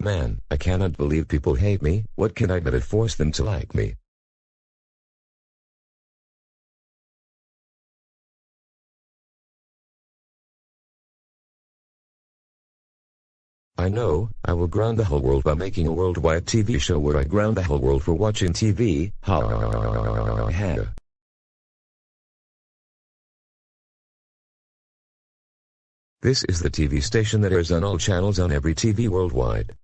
Man, I cannot believe people hate me. What can I do to force them to like me? I know, I will ground the whole world by making a worldwide TV show where I ground the whole world for watching TV. Ha ha. This is the TV station that airs on all channels on every TV worldwide.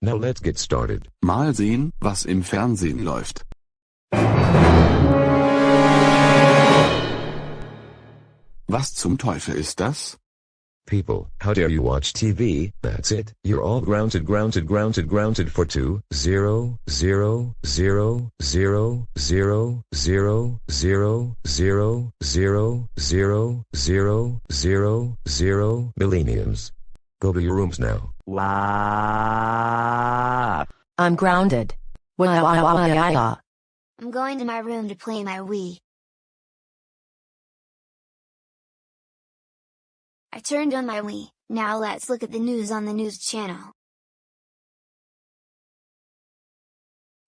Now let's get started. Mal sehen, was im Fernsehen läuft. Was zum Teufel ist das? People, how dare you watch TV? That's it. You're all grounded, grounded, grounded, grounded for two, zero, zero, zero, zero, zero, zero, zero, zero, zero, zero, zero, zero, zero millenniums. Go to your rooms now. Wow. I'm grounded. Wow. I'm going to my room to play my Wii. I turned on my Wii, now let's look at the news on the news channel.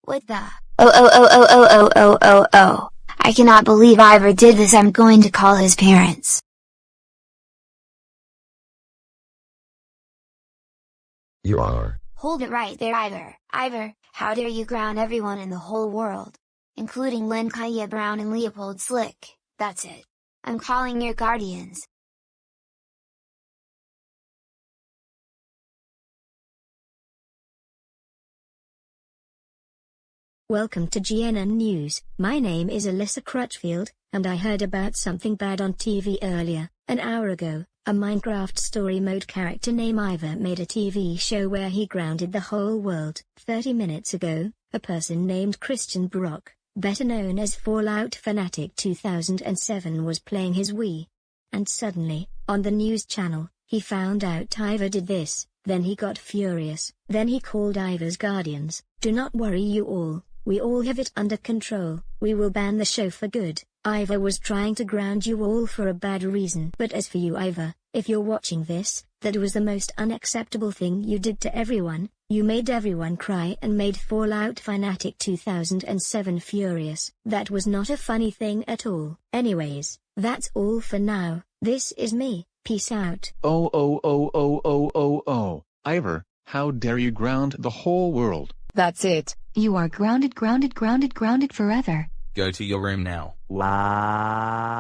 What the? Oh oh oh oh oh oh oh oh oh. I cannot believe Ivor did this I'm going to call his parents. You are. Hold it right there Ivor. Ivor, how dare you ground everyone in the whole world? Including Lynn Kaya Brown and Leopold Slick, that's it. I'm calling your guardians. Welcome to GNN News. My name is Alyssa Crutchfield, and I heard about something bad on TV earlier. An hour ago, a Minecraft story mode character named Ivor made a TV show where he grounded the whole world. 30 minutes ago, a person named Christian Brock, better known as Fallout Fanatic 2007 was playing his Wii. And suddenly, on the news channel, he found out Ivor did this, then he got furious. Then he called Ivor's guardians, do not worry you all, we all have it under control. We will ban the show for good. Ivor was trying to ground you all for a bad reason. But as for you Ivor, if you're watching this, that was the most unacceptable thing you did to everyone. You made everyone cry and made Fallout Fanatic 2007 furious. That was not a funny thing at all. Anyways, that's all for now. This is me. Peace out. Oh oh oh oh oh oh oh. Ivor, how dare you ground the whole world? That's it. You are grounded, grounded, grounded, grounded forever. Go to your room now. Wow.